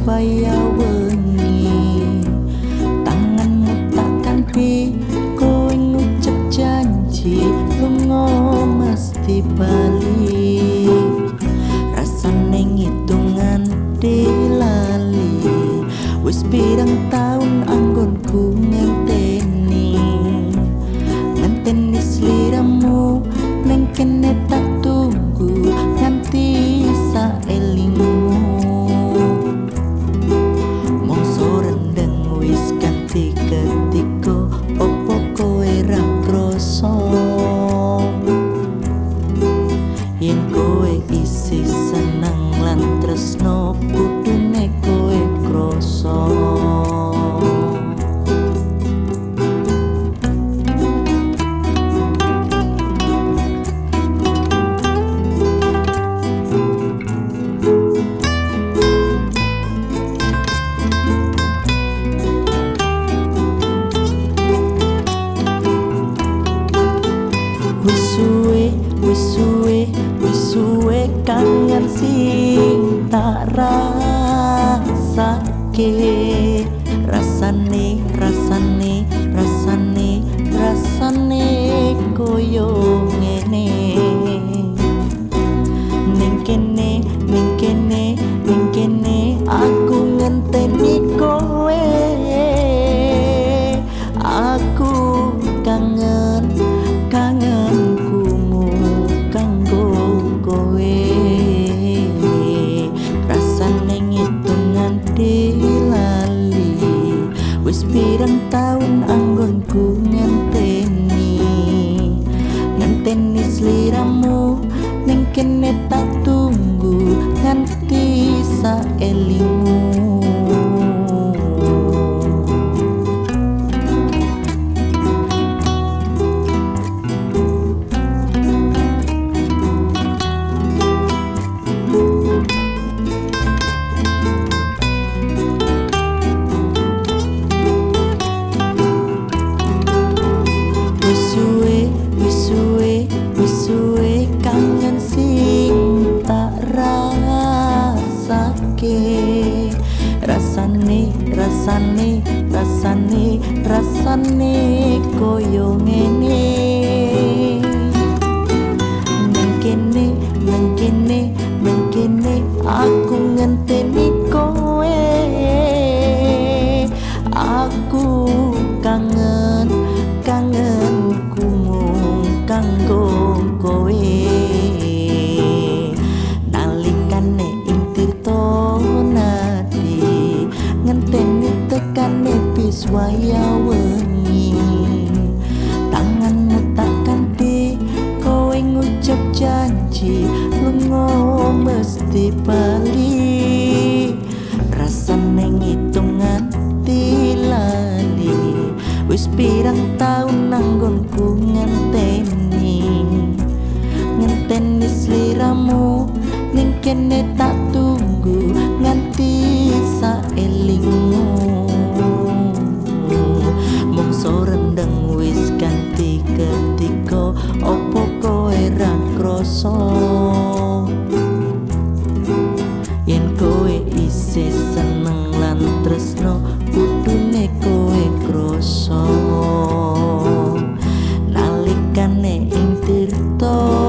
supaya wengi tanganmu takkan pi kau ngucap janji lu mesti bali. Rasa neng hitungan dilali wis pirang snow. Rasane, pirang taun anggonku ngenteni. Ngenteni sliramu ning kene tak tunggu nganti saelingmu rasane, rasane, rasane koyo ngene. Nang kene, nang kene, waya wengi Tanganmu tak ganti kowe ngucap janji lunga mesti bali. Rasane ngitungan tilali wis pirang taun nanggonku ngenteni. Ngenteni sliramu ning kene こと。